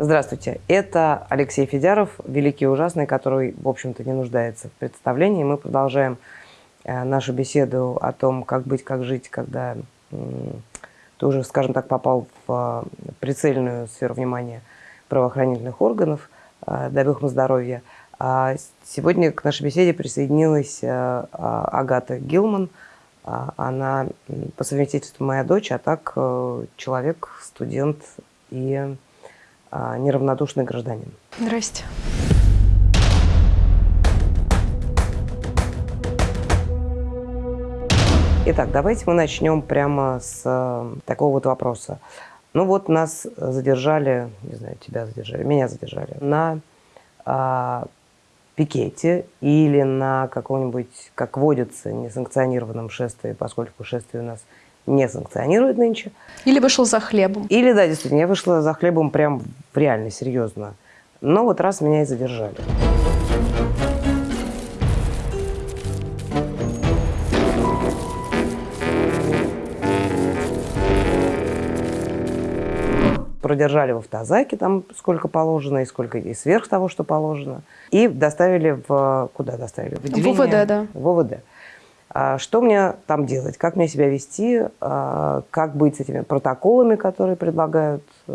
Здравствуйте, это Алексей Федяров, великий ужасный, который, в общем-то, не нуждается в представлении. Мы продолжаем э, нашу беседу о том, как быть, как жить, когда ты уже, скажем так, попал в э, прицельную сферу внимания правоохранительных органов. Э, дай бог им здоровья. А сегодня к нашей беседе присоединилась а, Агата Гилман. А, она по совместительству моя дочь, а так человек, студент и неравнодушный гражданин. Здрасте. Итак, давайте мы начнем прямо с э, такого вот вопроса. Ну вот нас задержали, не знаю, тебя задержали, меня задержали на э, пикете или на каком-нибудь, как водится, несанкционированном шествии, поскольку шествие у нас не санкционирует нынче. Или вышел за хлебом. Или, да, действительно, я вышла за хлебом прям реально, серьезно. Но вот раз меня и задержали. продержали в автозаке там сколько положено, и сколько и сверх того, что положено. И доставили в... Куда доставили? В, в ОВД, да. В ОВД. А что мне там делать? Как мне себя вести? А, как быть с этими протоколами, которые предлагают э,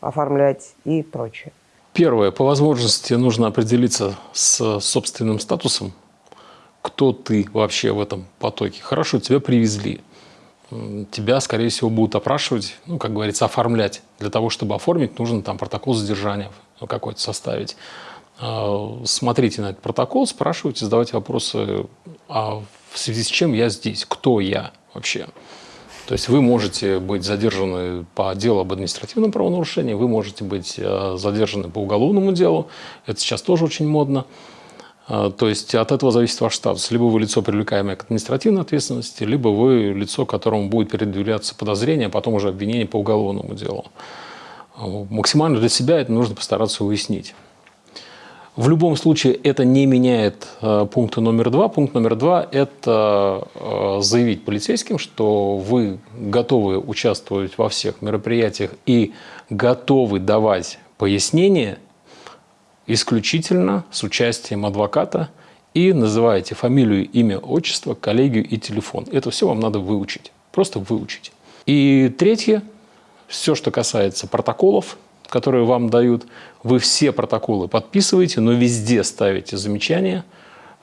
оформлять и прочее? Первое. По возможности нужно определиться с собственным статусом. Кто ты вообще в этом потоке? Хорошо, тебя привезли. Тебя, скорее всего, будут опрашивать, ну, как говорится, оформлять. Для того, чтобы оформить, нужно там протокол задержания какой-то составить. А, смотрите на этот протокол, спрашивайте, задавайте вопросы, а в связи с чем я здесь, кто я вообще. То есть вы можете быть задержаны по делу об административном правонарушении, вы можете быть э, задержаны по уголовному делу, это сейчас тоже очень модно. Э, то есть от этого зависит ваш статус. Либо вы лицо, привлекаемое к административной ответственности, либо вы лицо, которому будет предъявляться подозрение, а потом уже обвинение по уголовному делу. Максимально для себя это нужно постараться уяснить. В любом случае это не меняет э, пункта номер два. Пункт номер два – это э, заявить полицейским, что вы готовы участвовать во всех мероприятиях и готовы давать пояснения исключительно с участием адвоката и называете фамилию, имя, отчество, коллегию и телефон. Это все вам надо выучить, просто выучить. И третье, все, что касается протоколов, которые вам дают, вы все протоколы подписываете, но везде ставите замечания.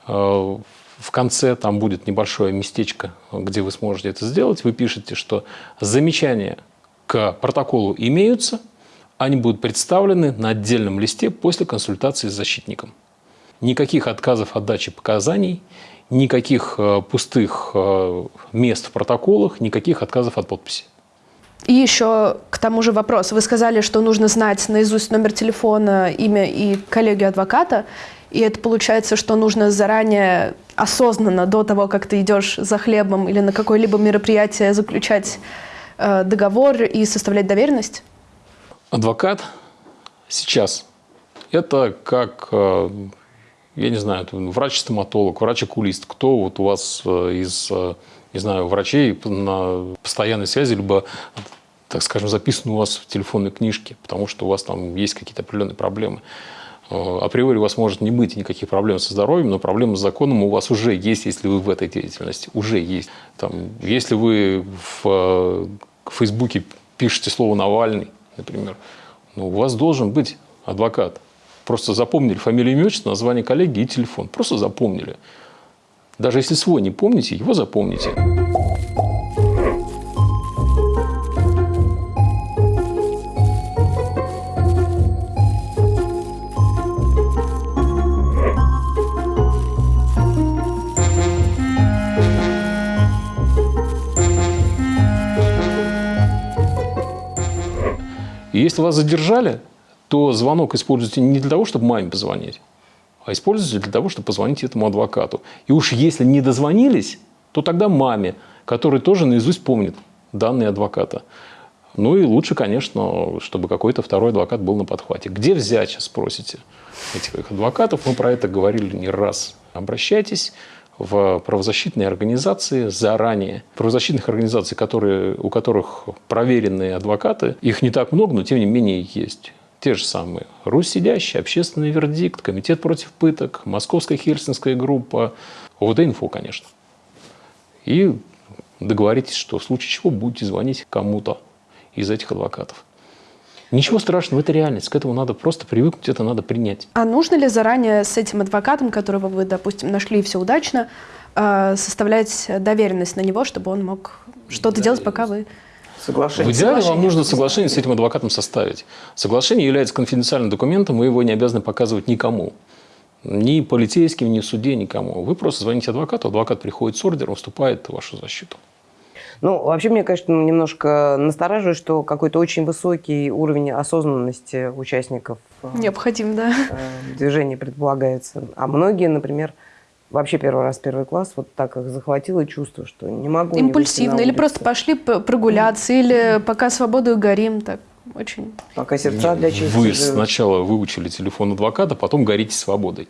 Э, в конце там будет небольшое местечко, где вы сможете это сделать. Вы пишете, что замечания к протоколу имеются, они будут представлены на отдельном листе после консультации с защитником. Никаких отказов от дачи показаний, никаких э, пустых э, мест в протоколах, никаких отказов от подписи. И еще к тому же вопрос. Вы сказали, что нужно знать наизусть номер телефона, имя и коллегию адвоката. И это получается, что нужно заранее, осознанно, до того, как ты идешь за хлебом или на какое-либо мероприятие, заключать э, договор и составлять доверенность? Адвокат сейчас – это как, э, я не знаю, врач-стоматолог, врач-окулист. Кто вот у вас э, из э, не знаю, врачей на постоянной связи, либо, так скажем, записаны у вас в телефонной книжке, потому что у вас там есть какие-то определенные проблемы. Э, априори у вас может не быть никаких проблем со здоровьем, но проблемы с законом у вас уже есть, если вы в этой деятельности. Уже есть. Там, если вы в, в Фейсбуке пишете слово «Навальный», например, ну, у вас должен быть адвокат. Просто запомнили фамилию, имя, отчество, название коллеги и телефон. Просто запомнили. Даже если свой не помните, его запомните. Если вас задержали, то звонок используйте не для того, чтобы маме позвонить, а используйте для того, чтобы позвонить этому адвокату. И уж если не дозвонились, то тогда маме, который тоже наизусть помнит данные адвоката. Ну и лучше, конечно, чтобы какой-то второй адвокат был на подхвате. Где взять, спросите, этих адвокатов? Мы про это говорили не раз. Обращайтесь в правозащитные организации заранее. Правозащитных организаций, которые, у которых проверенные адвокаты, их не так много, но тем не менее есть. те же самые Русь сидящий, общественный вердикт, комитет против пыток, московская хельсинская группа, ОВД-инфо, конечно. И договоритесь, что в случае чего будете звонить кому-то из этих адвокатов. Ничего страшного, это реальность. К этому надо просто привыкнуть, это надо принять. А нужно ли заранее с этим адвокатом, которого вы, допустим, нашли все удачно, э, составлять доверенность на него, чтобы он мог что-то делать, пока вы... Соглашение. В идеале вам нужно соглашение с этим адвокатом составить. Соглашение является конфиденциальным документом, вы его не обязаны показывать никому. Ни полицейским, ни в суде, никому. Вы просто звоните адвокату, адвокат приходит с ордером, вступает в вашу защиту. Ну, вообще, мне, конечно, немножко настораживает, что какой-то очень высокий уровень осознанности участников э, Необходим, да. Э, движения предполагается. А многие, например, вообще первый раз первый класс, вот так их захватило чувство, что не могу Импульсивно, не или просто пошли прогуляться, или пока свободу горим, так очень... Пока сердца для чести Вы живут. сначала выучили телефон адвоката, потом горите свободой.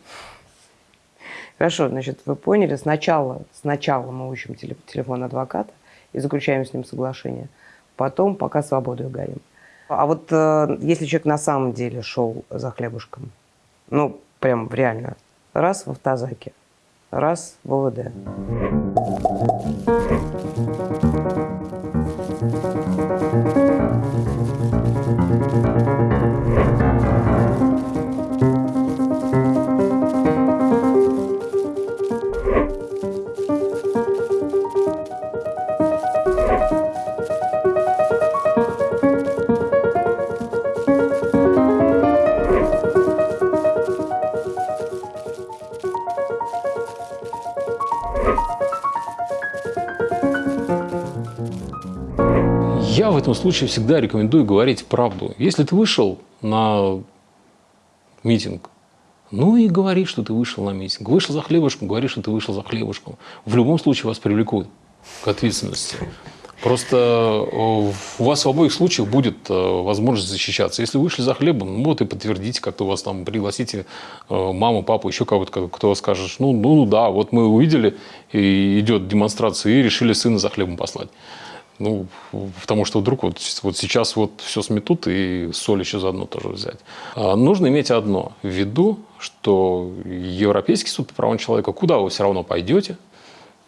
Хорошо, значит, вы поняли, сначала, сначала мы учим телефон адвоката, и заключаем с ним соглашение. Потом пока свободой горим. А вот э, если человек на самом деле шел за хлебушком, ну, прям реально, раз в автозаке, раз в ОВД. Я в этом случае всегда рекомендую говорить правду. Если ты вышел на митинг, ну и говори, что ты вышел на митинг. Вышел за хлебушком, говори, что ты вышел за хлебушком. В любом случае вас привлекут к ответственности. Просто э, у вас в обоих случаях будет э, возможность защищаться. Если вышли за хлебом, ну вот и подтвердите, как-то у вас там пригласите э, маму, папу, еще кого-то, кто скажет, ну, ну да, вот мы увидели, и идет демонстрация, и решили сына за хлебом послать. Ну, потому что вдруг вот, вот сейчас вот все сметут и соль еще заодно тоже взять. А нужно иметь одно в виду, что Европейский суд по правам человека, куда вы все равно пойдете,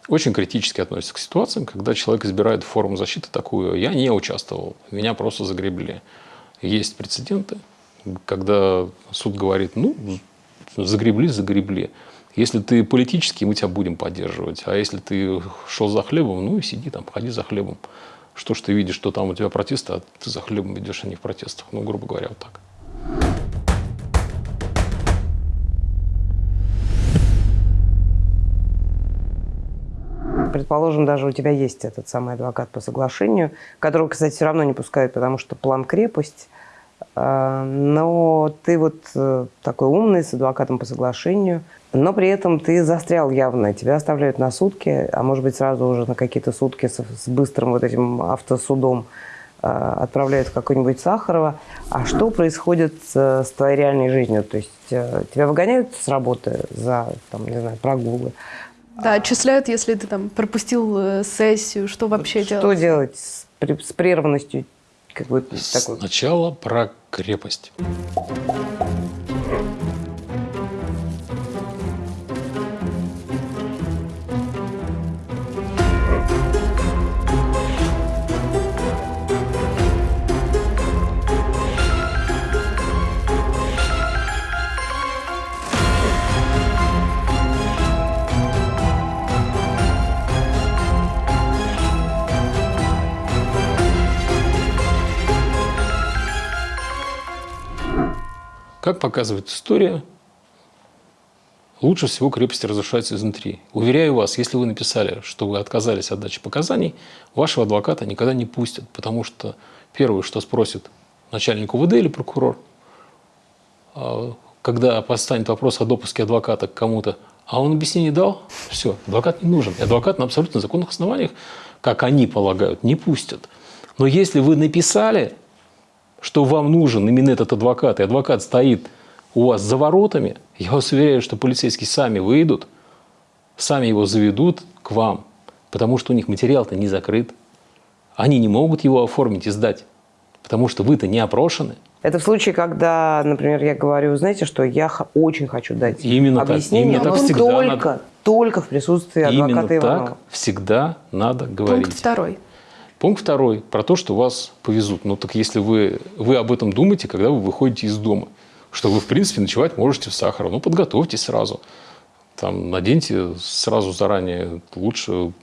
очень критически относится к ситуациям, когда человек избирает форму защиты такую. Я не участвовал, меня просто загребли. Есть прецеденты, когда суд говорит, ну, загребли, загребли. Если ты политический, мы тебя будем поддерживать. А если ты шел за хлебом, ну и сиди там, ходи за хлебом. Что ж ты видишь, что там у тебя протесты, а ты за хлебом идешь, а не в протестах. Ну, грубо говоря, вот так. Предположим, даже у тебя есть этот самый адвокат по соглашению, которого, кстати, все равно не пускают, потому что план крепость. А, но ты вот э, такой умный, с адвокатом по соглашению – но при этом ты застрял явно, тебя оставляют на сутки, а может быть сразу уже на какие-то сутки с, с быстрым вот этим автосудом э, отправляют в какой-нибудь Сахарова. А что происходит с, с твоей реальной жизнью? То есть э, тебя выгоняют с работы за, там, не знаю, прогулы? Да, отчисляют, если ты там пропустил э, сессию, что вообще что делать? Что делать с, с прерванностью? Как бы, такой? Сначала про крепость. Как показывает история, лучше всего крепости разрушаются изнутри. Уверяю вас, если вы написали, что вы отказались от дачи показаний, вашего адвоката никогда не пустят, потому что первое, что спросит начальник УВД или прокурор, а, когда постанет вопрос о допуске адвоката к кому-то, а он объяснение дал, все, адвокат не нужен. И адвокат на абсолютно законных основаниях, как они полагают, не пустят. Но если вы написали, что вам нужен именно этот адвокат, и адвокат стоит у вас за воротами, я вас уверяю, что полицейские сами выйдут, сами его заведут к вам, потому что у них материал-то не закрыт. Они не могут его оформить и сдать, потому что вы-то не опрошены. Это в случае, когда, например, я говорю, знаете, что я очень хочу дать Именно так, объяснение, именно так но всегда только, надо. только в присутствии адвоката Именно Иванова. так всегда надо говорить. Пункт второй. Пункт второй про то, что вас повезут. Ну так если вы, вы об этом думаете, когда вы выходите из дома, что вы, в принципе, ночевать можете в Сахарово, ну подготовьтесь сразу. Там наденьте сразу заранее лучше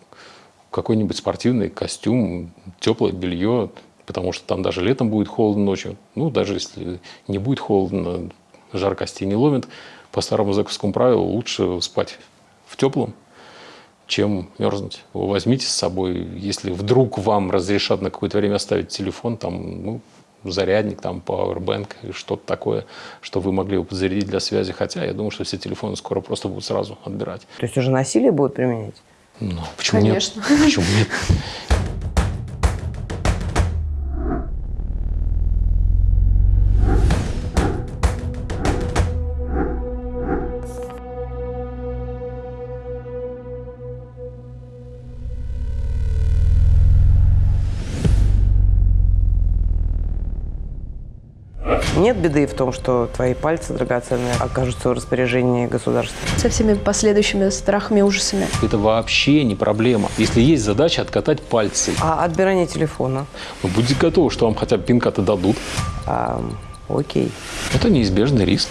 какой-нибудь спортивный костюм, теплое белье, потому что там даже летом будет холодно ночью. Ну, даже если не будет холодно, жар не ловит, по старому зэковскому правилу лучше спать в теплом, чем мерзнуть. Вы возьмите с собой, если вдруг вам разрешат на какое-то время оставить телефон, там, ну, зарядник, там, powerbank или что-то такое, что вы могли бы подзарядить для связи. Хотя я думаю, что все телефоны скоро просто будут сразу отбирать. То есть уже насилие будут применять? Ну, почему Конечно. нет? Почему нет? Нет беды в том, что твои пальцы драгоценные окажутся в распоряжении государства. Со всеми последующими страхами и ужасами. Это вообще не проблема. Если есть задача откатать пальцы, А отбирание телефона? вы будете готовы, что вам хотя бы пин-коды дадут. А, окей. Это неизбежный риск.